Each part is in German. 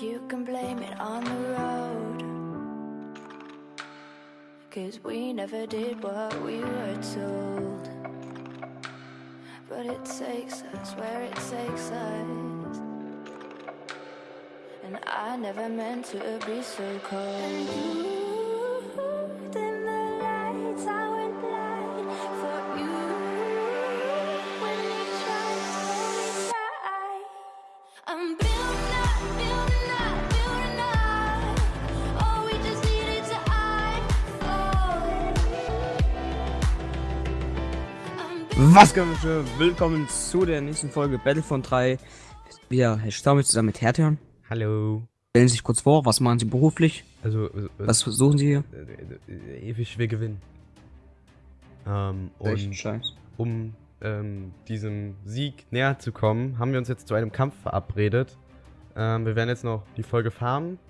You can blame it on the road. Cause we never did what we were told. But it takes us where it takes us. And I never meant to be so cold. Was geht willkommen zu der nächsten Folge Battlefront 3. Wir Herr Stammel zusammen mit Hertheon. Hallo. Stellen Sie sich kurz vor, was machen Sie beruflich? Also, äh, Was suchen Sie hier? äh, äh, ewig wir gewinnen. Ähm, und Scheiß. um ähm, diesem Sieg näher zu kommen, haben wir uns jetzt zu einem Kampf verabredet. Ähm, wir werden jetzt noch die Folge farmen.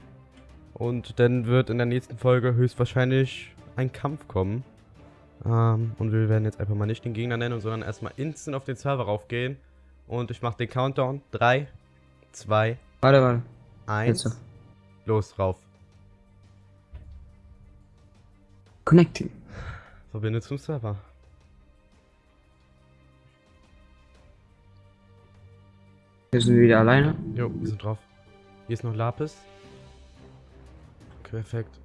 Und dann wird in der nächsten Folge höchstwahrscheinlich ein Kampf kommen. Ähm, und wir werden jetzt einfach mal nicht den Gegner nennen, sondern erstmal instant auf den Server raufgehen. Und ich mache den Countdown. 3, 2, Warte, warte. 1. Jetzt. Los, rauf. Connecting. Verbinde zum Server. Hier sind wir wieder alleine. Jo, wir sind drauf. Hier ist noch Lapis. Perfekt.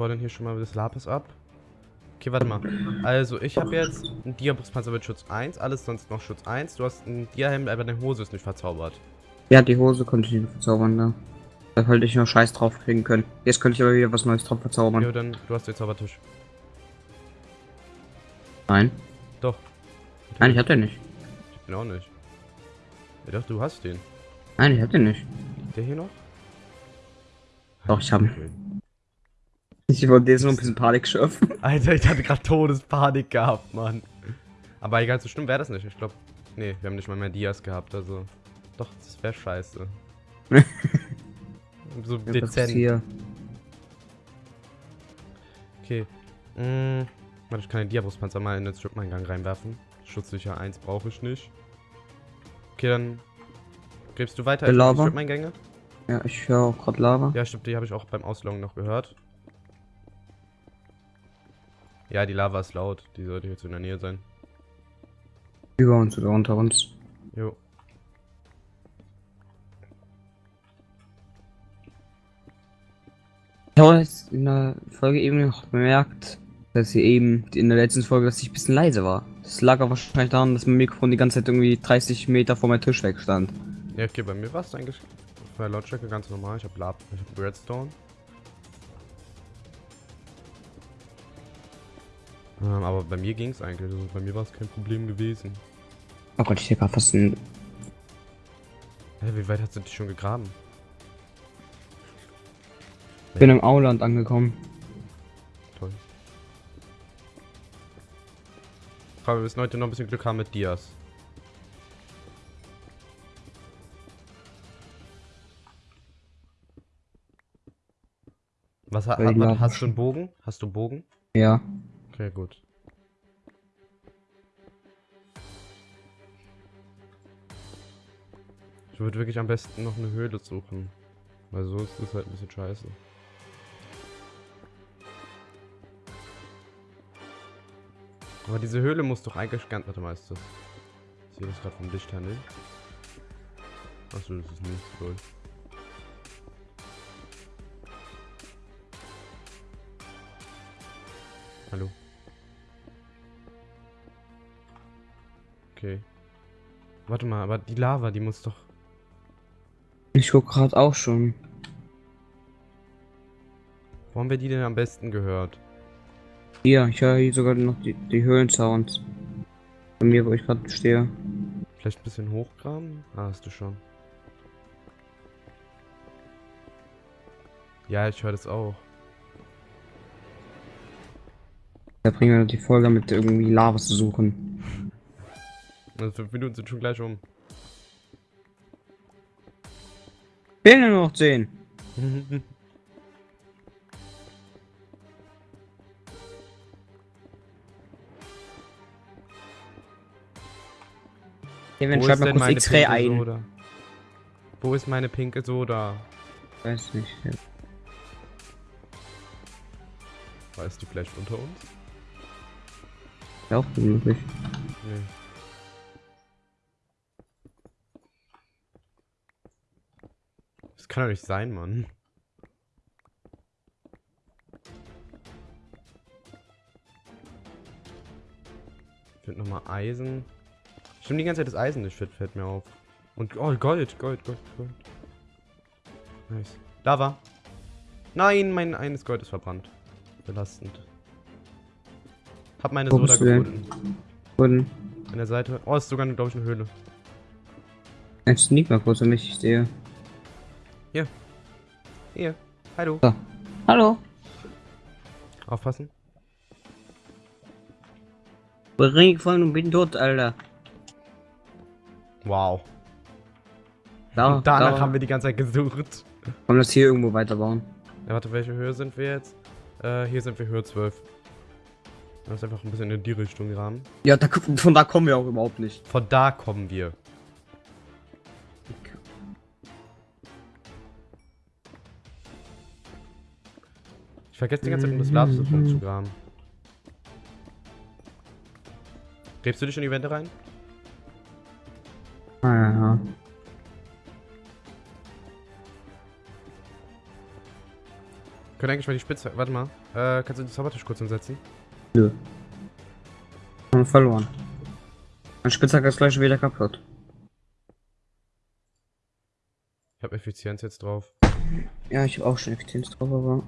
Ich dann hier schon mal das Lapis ab. Okay, warte mal. Also, ich habe jetzt einen Diabrustpanzer mit Schutz 1, alles sonst noch Schutz 1. Du hast einen Diahelm, aber deine Hose ist nicht verzaubert. Ja, die Hose konnte ich nicht verzaubern da. Da sollte ich noch Scheiß drauf kriegen können. Jetzt könnte ich aber wieder was Neues drauf verzaubern. Jo, dann, du hast den Zaubertisch. Nein. Doch. Nein, ich hab den nicht. Ich bin auch nicht. Ja, doch, du hast den. Nein, ich hab den nicht. Der hier noch? Doch, ich hab ihn. Okay. Ich wollte jetzt nur ein bisschen Panik schöpfen. Alter, ich hatte gerade Todespanik gehabt, Mann. Aber egal, so schlimm wäre das nicht. Ich glaube, nee, wir haben nicht mal mehr Dias gehabt, also. Doch, das wäre scheiße. so ist dezent. Hier. Okay. Mm, warte, ich kann den Diabrustpanzer mal in den Strip-Eingang reinwerfen. Schutzsicher 1 brauche ich nicht. Okay, dann gräbst du weiter in die? Strip-Eingänge? Ja, ich höre auch gerade Lava. Ja, stimmt, die habe ich auch beim Ausloggen noch gehört. Ja, die Lava ist laut. Die sollte jetzt in der Nähe sein. Über uns oder unter uns. Jo. Ich habe jetzt in der Folge eben noch bemerkt, dass sie eben in der letzten Folge, dass ich ein bisschen leise war. Das lag aber wahrscheinlich daran, dass mein Mikrofon die ganze Zeit irgendwie 30 Meter vor meinem Tisch weg stand. Ja, okay, bei mir war es eigentlich bei Lautstärke ganz normal. Ich habe Lab, ich habe Redstone. Ähm, aber bei mir ging es eigentlich. Also bei mir war es kein Problem gewesen. Oh Gott, ich sehe gerade fast ein. Hä, wie weit hast du dich schon gegraben? Ich bin im Auland angekommen. Toll. Aber wir müssen heute noch ein bisschen Glück haben mit Dias. Was ha Weil die ha Lava hast du einen Bogen? Hast du einen Bogen? Ja. Okay, gut. Ich würde wirklich am besten noch eine Höhle suchen. Weil so ist es halt ein bisschen scheiße. Aber diese Höhle muss doch eigentlich ganz... Warte mal, ist das... Ich sehe das gerade vom Licht her nicht. Achso, das ist nicht so. Hallo. Okay. Warte mal, aber die Lava, die muss doch... Ich guck gerade auch schon. Wo haben wir die denn am besten gehört? Hier, ich höre hier sogar noch die, die Höhlensounds. Bei mir, wo ich gerade stehe. Vielleicht ein bisschen hochgraben? Ah, hast du schon. Ja, ich höre das auch. Da bringen wir die Folge mit irgendwie Lava zu suchen. Also fünf Minuten sind schon gleich um. Fehlen nur noch 10. Kevin, schreib mal kurz X-Ray ein. Soda? Wo ist meine pinke Soda? Weiß nicht. Ja. War ist die vielleicht unter uns? Wäre auch möglich. Nee. Kann doch nicht sein, Mann. Ich finde nochmal Eisen. Stimmt die ganze Zeit das Eisen nicht fit, fällt mir auf. Und oh, Gold, Gold, Gold, Gold. Nice. Lava. Nein, mein eines Gold ist verbrannt. Belastend. Hab meine Soda gefunden. Und An der Seite. Oh, ist sogar, glaube ich, eine Höhle. jetzt sneak mal kurz, damit ich sehe. Hier. Hallo. Hallo. Aufpassen. Ring gefallen und bin tot, Alter. Wow. Da, Und danach da. haben wir die ganze Zeit gesucht. Wollen wir das hier irgendwo weiterbauen? Ja, warte, welche Höhe sind wir jetzt? Äh, hier sind wir Höhe 12. Das ist einfach ein bisschen in die Richtung Rahmen. Ja, da, von da kommen wir auch überhaupt nicht. Von da kommen wir. Ich vergesse die ganze Zeit, um das Ladesystem zu graben. Gräbst du dich in die Wände rein? Ah, ja, ja. Können eigentlich mal die Spitze. Warte mal. Äh, kannst du den Zaubertisch kurz hinsetzen? Nö. Haben wir verloren. Mein Spitzhack ist gleich wieder kaputt. Ich habe Effizienz jetzt drauf. Ja, ich habe auch schon Effizienz drauf, aber.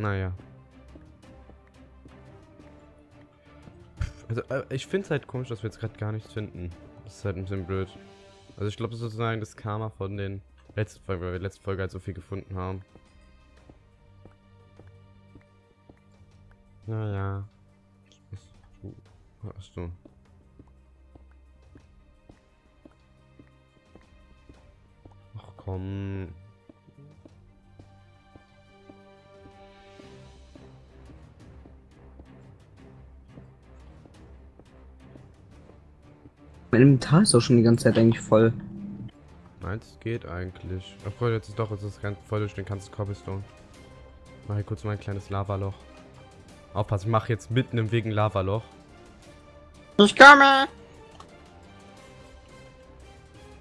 Naja. Also, äh, ich finde es halt komisch, dass wir jetzt gerade gar nichts finden. Das ist halt ein bisschen blöd. Also, ich glaube, das ist sozusagen das Karma von den letzten Folgen, weil wir letzte Folge halt so viel gefunden haben. Naja. Was hast du? Ach komm. Mein Inventar ist doch schon die ganze Zeit eigentlich voll. Meins geht eigentlich. Obwohl, jetzt ist doch, es ist ganz voll durch den ganzen Cobblestone. Mach hier kurz mal ein kleines Lavaloch. Aufpassen, ich mache jetzt mitten im Weg ein Lavaloch. Ich komme!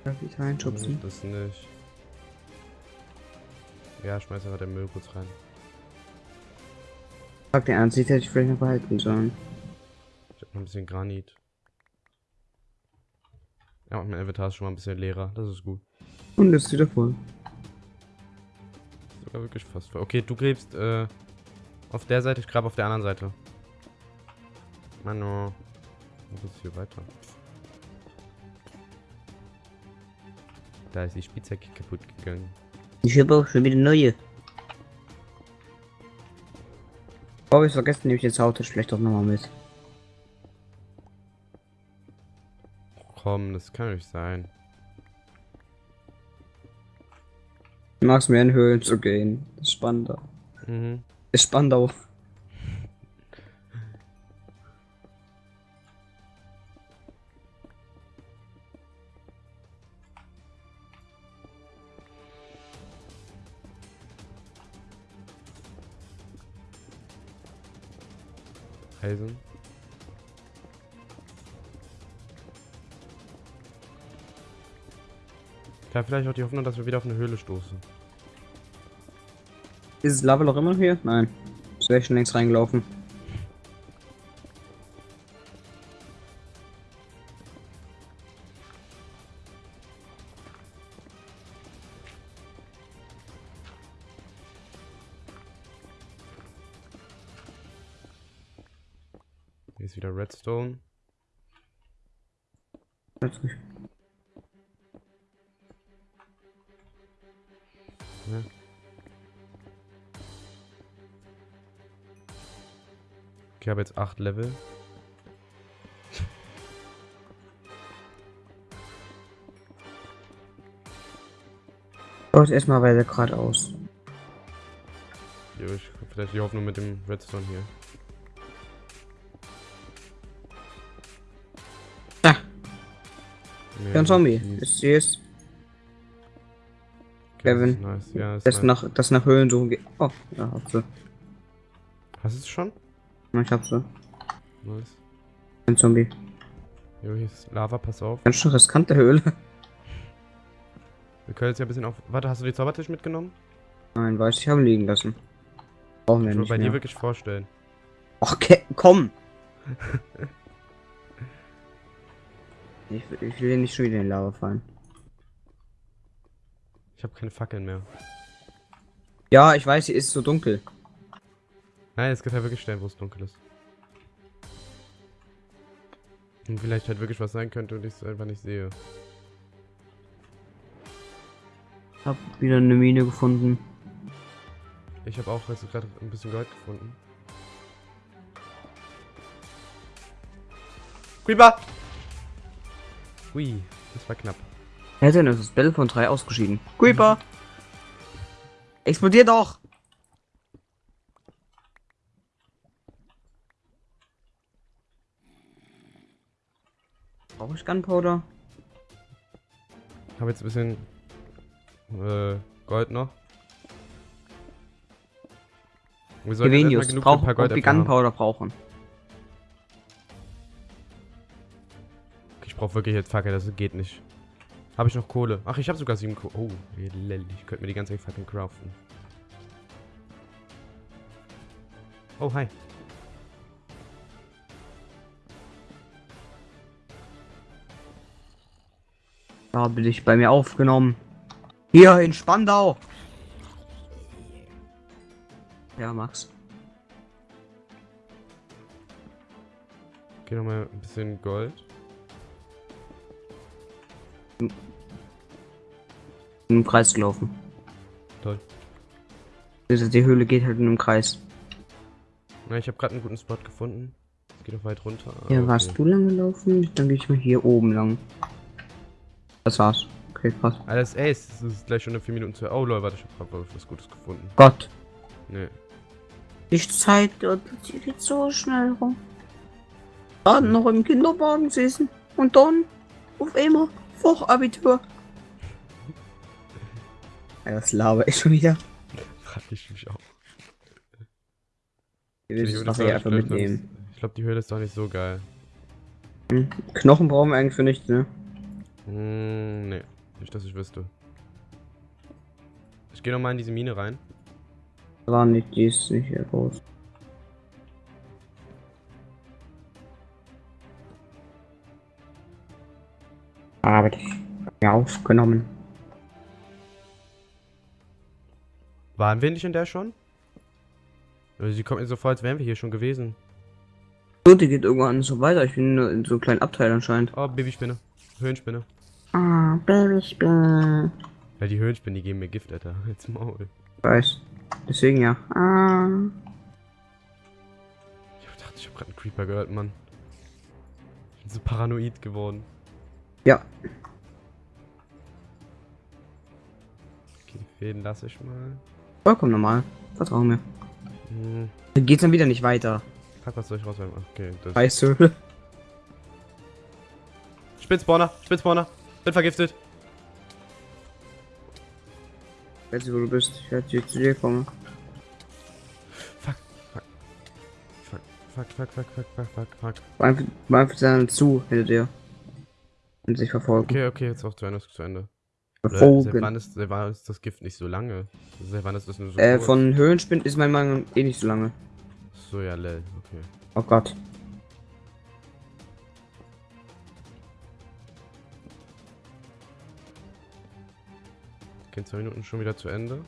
Darf ich reinschubsen? Das nicht. Ja, schmeiß einfach den Müll kurz rein. Dir ernst, ich hätte ich vielleicht noch behalten sollen. Ich hab noch ein bisschen Granit. Ja, und mein Inventar ist schon mal ein bisschen leerer. Das ist gut. Und das ist wieder voll. Sogar wirklich fast voll. Okay, du gräbst äh, auf der Seite, ich grabe auf der anderen Seite. Mano. Wo geht's hier weiter? Da ist die Spitzhacke kaputt gegangen. Ich habe auch schon wieder neue. Oh, ich vergessen, nehme ich jetzt Auto vielleicht doch nochmal mit. Komm, das kann nicht sein. Ich mag es mehr in Höhlen zu gehen. Ist spannender. Mhm. Ist spannender. Eisen. Habe vielleicht auch die Hoffnung, dass wir wieder auf eine Höhle stoßen. Ist das Lava noch immer hier? Nein. Es wäre schon längst reingelaufen. Ich habe jetzt 8 Level. Gott, erstmal weiter geradeaus. Jo, ich hab vielleicht die Hoffnung mit dem Redstone hier. Ah. Nee, Ja, ein Zombie. Ist hier ist Kevin. Nice. Ja, das nice. nach das nach Höhlen suchen geht. Oh, ja, hab sie. Hast du es schon? Ich hab sie. Nice. Ein Zombie. Jo, hier ist Lava, pass auf. Ganz schön riskante Höhle. Wir können jetzt ja ein bisschen auf. Warte, hast du die Zaubertisch mitgenommen? Nein, weiß ich, haben liegen lassen. Brauchen wir Ich nicht bei dir mehr. wirklich vorstellen. Okay, komm! ich, will- ich will hier nicht schon wieder in Lava fallen. Ich habe keine Fackeln mehr. Ja, ich weiß, hier ist so dunkel. Nein, es gibt ja wirklich Stellen, wo es dunkel ist. Und vielleicht halt wirklich was sein könnte und ich es einfach nicht sehe. Ich hab wieder eine Mine gefunden. Ich habe auch jetzt gerade ein bisschen Gold gefunden. Creeper! Ui, das war knapp. Ja, denn es ist Battle von 3 ausgeschieden. Creeper! Explodier doch! Brauche ich Gunpowder? Habe jetzt ein bisschen äh, Gold noch. Wir sollten Gevenius, genug für brauch, ein paar ob wir. Gunpowder brauchen. Ich brauche wirklich jetzt Fackel, das geht nicht. Habe ich noch Kohle? Ach, ich habe sogar sieben Kohle. Oh, ich könnte mir die ganze Fackeln craften. Oh, hi. Da bin ich bei mir aufgenommen. Hier in Spandau. Ja, Max. Geh nochmal ein bisschen Gold. Im Kreis gelaufen. Toll. Diese- Die Höhle geht halt nur im Kreis. Na, ich habe gerade einen guten Spot gefunden. Es geht noch weit runter. Hier okay. warst du lang gelaufen, dann gehe ich mal hier oben lang. Das war's. Okay, krass. Alles Ace, es ist gleich schon in 4 Minuten zu. Oh lol, warte, ich habe gerade was Gutes gefunden. Gott. Nee. Die Zeit dort geht so schnell rum. Gerade noch im Kinderwagen sitzen und dann auf einmal Fachabitur. Das laber ich schon wieder. Frag ich mich auch. Ich will das nachher einfach mitnehmen. Ich glaube, die Höhle ist doch nicht so geil. Hm. Knochen brauchen wir eigentlich für nichts, ne? Hm, nee. Nicht, dass ich wüsste. Ich gehe nochmal in diese Mine rein. War nicht, die ist nicht sehr groß. Aber ich ja aufgenommen. Waren wir nicht in der schon? Also, sie kommt mir so vor, als wären wir hier schon gewesen. So, die geht irgendwann so weiter. Ich bin nur in so einem kleinen Abteil anscheinend. Oh, Babyspinne. Höhenspinne. Ah, Babyspinne. Ja, die Höhenspinnen, die geben mir Gift, Alter. Jetzt Maul. Weiß. Deswegen ja. Ah. Ich dachte, ich habe gerade einen Creeper gehört, Mann. Ich bin so paranoid geworden. Ja. Okay, die Fäden lasse ich mal. Vollkommen normal. Vertrau mir. Hm, Dann geht's dann wieder nicht weiter. fuck, was soll ich rauswerfen? Okay, das. Scheiße. Spitzspawner, Spitzspawner. Bin vergiftet. Weiß nicht, wo du bist. Ich werde hier zu dir kommen. Fuck, fuck. Fuck, fuck, fuck, fuck, fuck, fuck, fuck, fuck. War einfach, dann zu hinter dir. Und sich verfolgen. Okay, okay, jetzt auch zu Ende, ist zu Ende. Seit Verfolgen. wann, ist, seit wann ist das Gift nicht so lange? Seit wann ist das nur so Äh, kurz? von Höhlenspind ist mein Mangel eh nicht so lange. So, ja, lel, okay. Oh Gott. Okay, zwei Minuten schon wieder zu Ende.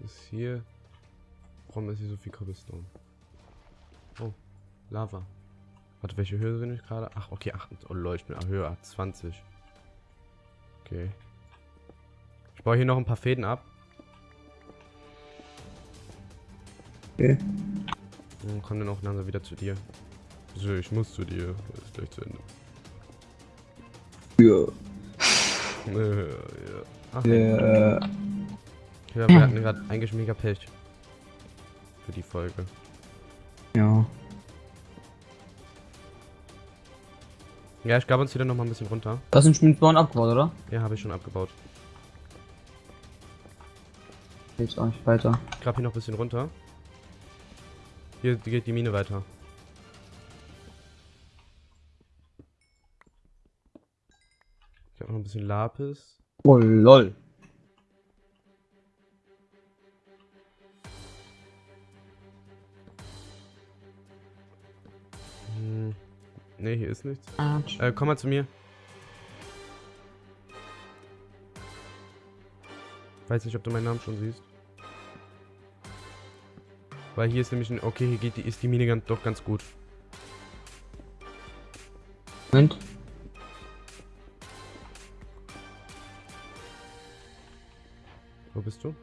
Was ist hier? Warum ist hier so viel Cobblestone? Oh, Lava. Warte, welche Höhe bin ich gerade? Ach, okay, 8. Oh ich bin Höhe 20. Okay. Ich baue hier noch ein paar Fäden ab. Okay. Und komm dann auch langsam wieder zu dir. So, ich muss zu dir. Das ist gleich zu Ende. Ja. Äh, ja. Ach, Äh, ja, wir hatten gerade eigentlich mega Pech. Für die Folge. ja. Ja, ich gab uns wieder noch mal ein bisschen runter. Das sind Schmiedbauern abgebaut, oder? Ja, habe ich schon abgebaut. Jetzt auch nicht weiter. Ich grab hier noch ein bisschen runter. Hier geht die Mine weiter. Ich habe noch ein bisschen Lapis. Oh lol. Hm. Ne, hier ist nichts. Äh, komm mal zu mir. Weiß nicht, ob du meinen Namen schon siehst. Weil hier ist nämlich ein... Okay, hier geht die, ist die Mine ganz, doch ganz gut. Moment. Wo bist du?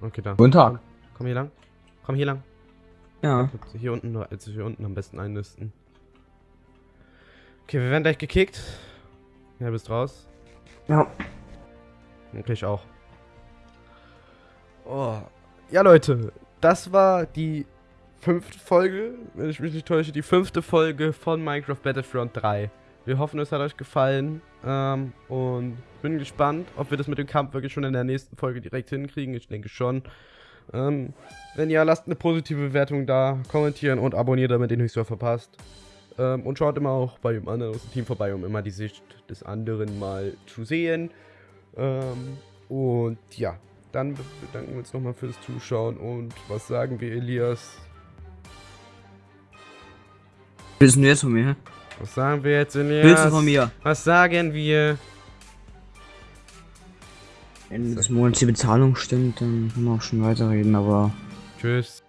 Okay, da. Guten Tag. Komm hier lang. Komm hier lang. Ja. Hier unten, also hier unten am besten einnisten. Okay, wir werden gleich gekickt. Ja, bist raus. Ja. Okay, ich auch. Oh. Ja, Leute, das war die fünfte Folge, wenn ich mich nicht täusche, die fünfte Folge von Minecraft Battlefront 3. Wir hoffen, es hat euch gefallen ähm, und bin gespannt, ob wir das mit dem Kampf wirklich schon in der nächsten Folge direkt hinkriegen. Ich denke schon. Ähm, wenn ja, lasst eine positive Bewertung da, kommentieren und abonniert, damit ihr nichts mehr verpasst. Ähm, und schaut immer auch bei dem anderen aus dem Team vorbei, um immer die Sicht des anderen mal zu sehen. Ähm, und ja, dann be- bedanken wir uns nochmal fürs Zuschauen und was sagen wir, Elias? Willst du jetzt von mir? Was sagen wir jetzt, Elias? Willst du von mir? Was sagen wir? Ende des Monats die Bezahlung stimmt, dann können wir auch schon weiterreden, aber Tschüss.